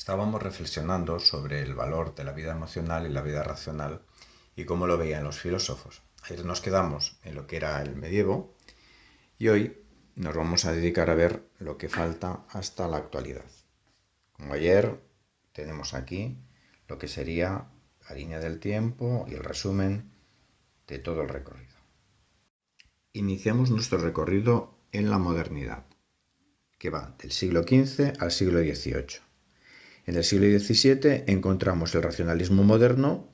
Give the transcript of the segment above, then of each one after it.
Estábamos reflexionando sobre el valor de la vida emocional y la vida racional y cómo lo veían los filósofos. Ayer nos quedamos en lo que era el medievo y hoy nos vamos a dedicar a ver lo que falta hasta la actualidad. Como ayer tenemos aquí lo que sería la línea del tiempo y el resumen de todo el recorrido. Iniciamos nuestro recorrido en la modernidad, que va del siglo XV al siglo XVIII. En el siglo XVII encontramos el racionalismo moderno,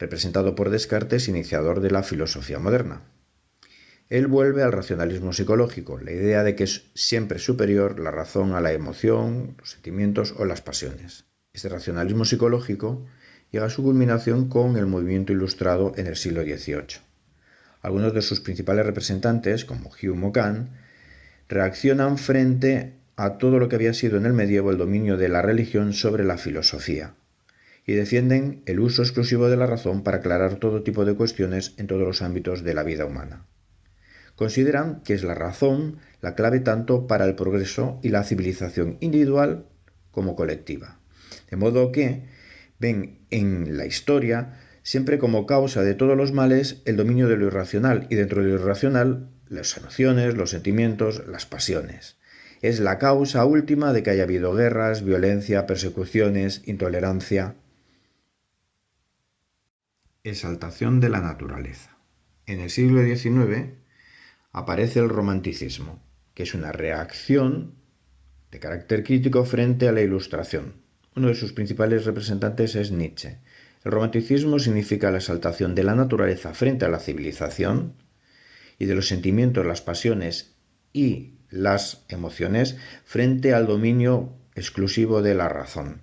representado por Descartes, iniciador de la filosofía moderna. Él vuelve al racionalismo psicológico, la idea de que es siempre superior la razón a la emoción, los sentimientos o las pasiones. Este racionalismo psicológico llega a su culminación con el movimiento ilustrado en el siglo XVIII. Algunos de sus principales representantes, como Hume o Kant, reaccionan frente a todo lo que había sido en el medievo el dominio de la religión sobre la filosofía, y defienden el uso exclusivo de la razón para aclarar todo tipo de cuestiones en todos los ámbitos de la vida humana. Consideran que es la razón la clave tanto para el progreso y la civilización individual como colectiva. De modo que ven en la historia siempre como causa de todos los males el dominio de lo irracional y dentro de lo irracional las emociones, los sentimientos, las pasiones es la causa última de que haya habido guerras, violencia, persecuciones, intolerancia. Exaltación de la naturaleza. En el siglo XIX aparece el romanticismo, que es una reacción de carácter crítico frente a la ilustración. Uno de sus principales representantes es Nietzsche. El romanticismo significa la exaltación de la naturaleza frente a la civilización y de los sentimientos, las pasiones y las emociones frente al dominio exclusivo de la razón.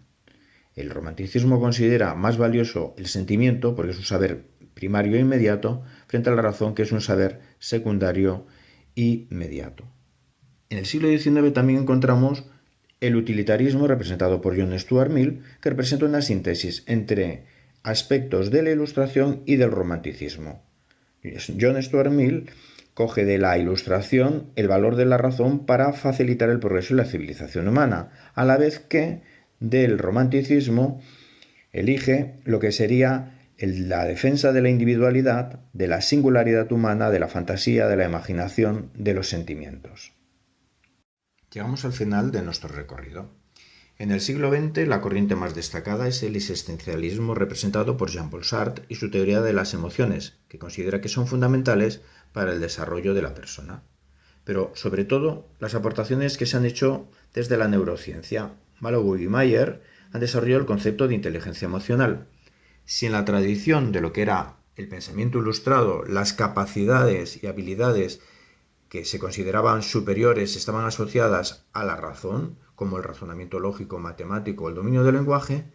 El romanticismo considera más valioso el sentimiento, porque es un saber primario e inmediato, frente a la razón, que es un saber secundario y mediato. En el siglo XIX también encontramos el utilitarismo representado por John Stuart Mill, que representa una síntesis entre aspectos de la ilustración y del romanticismo. John Stuart Mill coge de la ilustración el valor de la razón para facilitar el progreso y la civilización humana, a la vez que del romanticismo elige lo que sería la defensa de la individualidad, de la singularidad humana, de la fantasía, de la imaginación, de los sentimientos. Llegamos al final de nuestro recorrido. En el siglo XX la corriente más destacada es el existencialismo representado por Jean-Paul Sartre y su teoría de las emociones, que considera que son fundamentales para el desarrollo de la persona. Pero sobre todo las aportaciones que se han hecho desde la neurociencia. Malow y Mayer han desarrollado el concepto de inteligencia emocional. Si en la tradición de lo que era el pensamiento ilustrado, las capacidades y habilidades que se consideraban superiores estaban asociadas a la razón, como el razonamiento lógico, matemático, el dominio del lenguaje,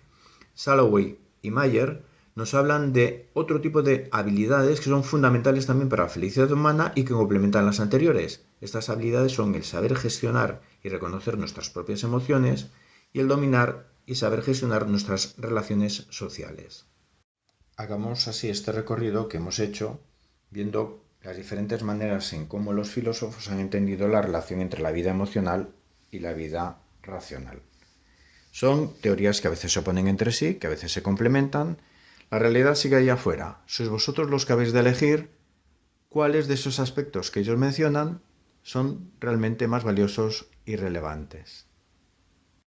Salloway y Mayer nos hablan de otro tipo de habilidades que son fundamentales también para la felicidad humana y que complementan las anteriores. Estas habilidades son el saber gestionar y reconocer nuestras propias emociones y el dominar y saber gestionar nuestras relaciones sociales. Hagamos así este recorrido que hemos hecho viendo las diferentes maneras en cómo los filósofos han entendido la relación entre la vida emocional y la vida racional. Son teorías que a veces se oponen entre sí, que a veces se complementan. La realidad sigue ahí afuera. Sois vosotros los que habéis de elegir cuáles de esos aspectos que ellos mencionan son realmente más valiosos y relevantes.